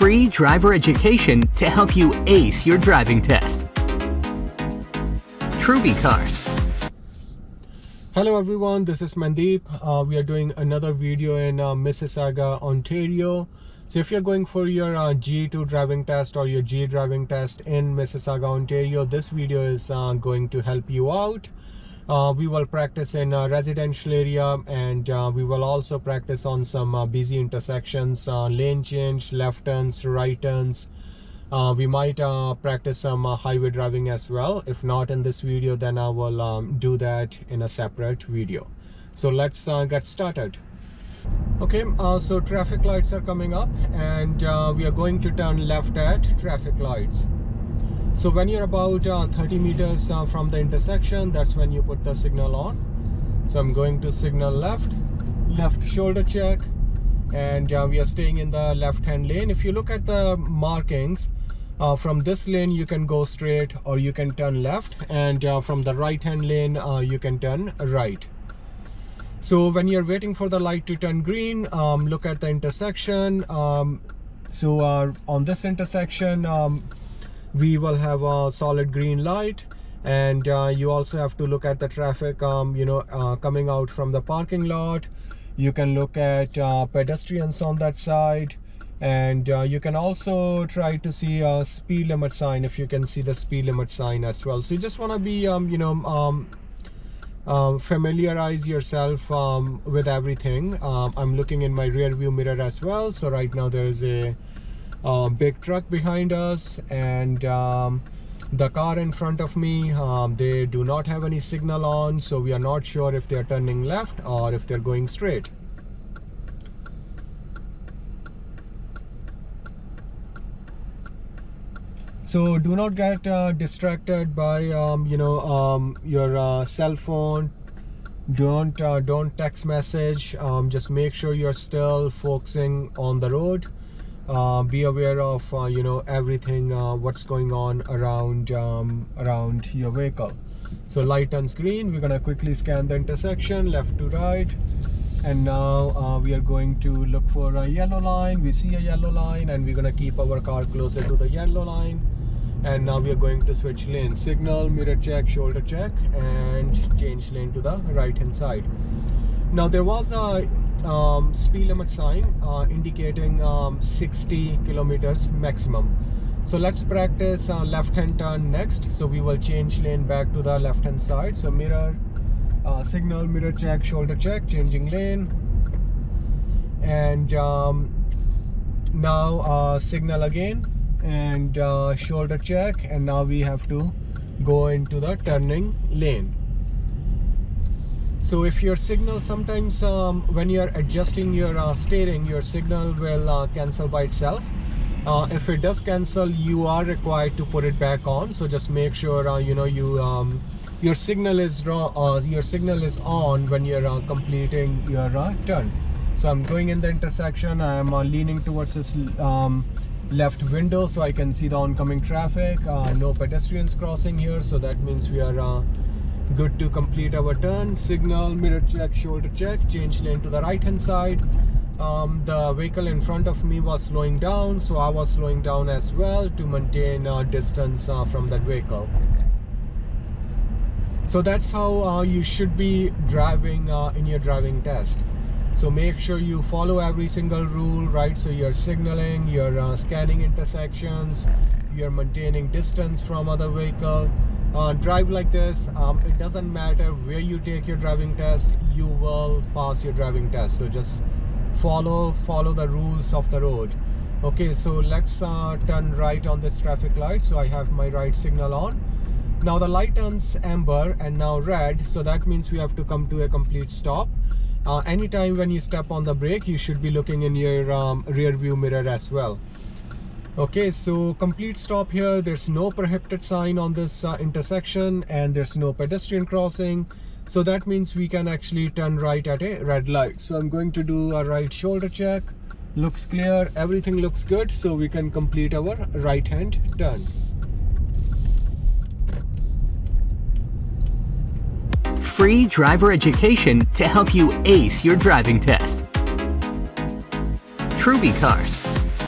free driver education to help you ace your driving test. Truby Cars. Hello everyone, this is Mandeep. Uh, we are doing another video in uh, Mississauga, Ontario. So if you're going for your uh, G2 driving test or your G driving test in Mississauga, Ontario, this video is uh, going to help you out. Uh, we will practice in a residential area and uh, we will also practice on some uh, busy intersections, uh, lane change, left turns, right turns. Uh, we might uh, practice some highway driving as well. If not in this video, then I will um, do that in a separate video. So let's get started. Okay, so traffic lights are coming up and we are going to turn left at traffic lights so when you're about uh, 30 meters uh, from the intersection that's when you put the signal on. So i'm going to signal left left shoulder check and uh, we are staying in the left hand lane. If you look at the markings uh, from this lane you can go straight or you can turn left and uh, from the right hand lane uh, you can turn right. So when you're waiting for the light to turn green um, look at the intersection. Um, so on this intersection um, we will have a solid green light and uh, you also have to look at the traffic um, you know uh, coming out from the parking lot. You can look at uh, pedestrians on that side and uh, you can also try to see a speed limit sign if you can see the speed limit sign as well. So you just want to be um, you know um, um, familiarize yourself um, with everything. Um, I'm looking in my rear view mirror as well. So right now there is a uh, big truck behind us and um, the car in front of me um, they do not have any signal on so we are not sure if they're turning left or if they're going straight. So do not get uh, distracted by um, you know um, your uh, cell phone. Don't uh, don't text message. Um, just make sure you're still focusing on the road uh, be aware of uh, you know everything uh, what's going on around um, around your vehicle. So light turns green we're gonna quickly scan the intersection left to right. And now uh, we are going to look for a yellow line. We see a yellow line and we're gonna keep our car closer to the yellow line. And now we are going to switch lanes. Signal mirror check shoulder check and change lane to the right hand side. Now there was a um, speed limit sign uh, indicating um, 60 kilometers maximum. So let's practice uh, left hand turn next. So we will change lane back to the left hand side. So mirror uh, signal mirror check shoulder check changing lane. And um, now uh, signal again. And uh, shoulder check. And now we have to go into the turning lane so if your signal sometimes um, when you're adjusting your uh, steering your signal will uh, cancel by itself. Uh, if it does cancel you are required to put it back on. So just make sure uh, you know you um, your signal is uh, your signal is on when you're uh, completing your turn. So I'm going in the intersection. I'm leaning towards this um, left window so I can see the oncoming traffic. No pedestrians crossing here. So that means we are good to complete our turn. Signal mirror check shoulder check. Change lane to the right hand side. Um, the vehicle in front of me was slowing down so I was slowing down as well to maintain uh, distance uh, from that vehicle. So that's how uh, you should be driving uh, in your driving test. So make sure you follow every single rule right? So you're signaling you're uh, scanning intersections you're maintaining distance from other vehicle. Uh, drive like this um, it doesn't matter where you take your driving test you will pass your driving test. So just follow follow the rules of the road. Okay so let's uh, turn right on this traffic light. So I have my right signal on. Now the light turns amber and now red. So that means we have to come to a complete stop. Uh, anytime when you step on the brake you should be looking in your um, rear view mirror as well okay so complete stop here. There's no prohibited sign on this uh, intersection and there's no pedestrian crossing. So that means we can actually turn right at a red light. So i'm going to do a right shoulder check. Looks clear. Everything looks good. So we can complete our right hand turn. Free driver education to help you ace your driving test. Truby Cars